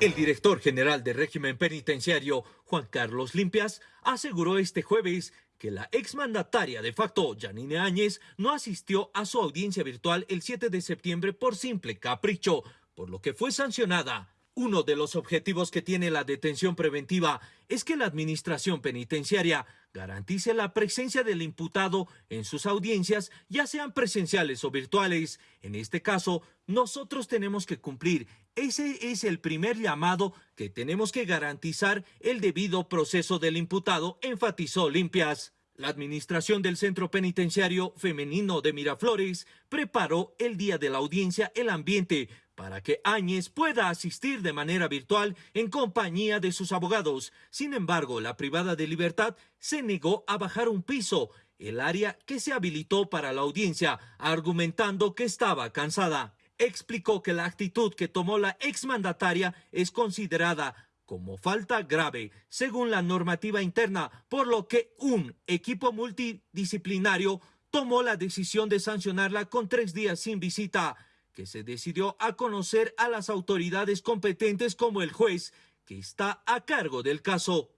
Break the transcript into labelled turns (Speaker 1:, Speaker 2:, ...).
Speaker 1: El director general del régimen penitenciario, Juan Carlos Limpias, aseguró este jueves que la exmandataria de facto, Janine Áñez, no asistió a su audiencia virtual el 7 de septiembre por simple capricho, por lo que fue sancionada. Uno de los objetivos que tiene la detención preventiva es que la administración penitenciaria garantice la presencia del imputado en sus audiencias, ya sean presenciales o virtuales. En este caso, nosotros tenemos que cumplir. Ese es el primer llamado que tenemos que garantizar el debido proceso del imputado, enfatizó Limpias. La administración del Centro Penitenciario Femenino de Miraflores preparó el día de la audiencia el ambiente para que Áñez pueda asistir de manera virtual en compañía de sus abogados. Sin embargo, la privada de libertad se negó a bajar un piso, el área que se habilitó para la audiencia, argumentando que estaba cansada. Explicó que la actitud que tomó la exmandataria es considerada como falta grave según la normativa interna, por lo que un equipo multidisciplinario tomó la decisión de sancionarla con tres días sin visita, que se decidió a conocer a las autoridades competentes como el juez que está a cargo del caso.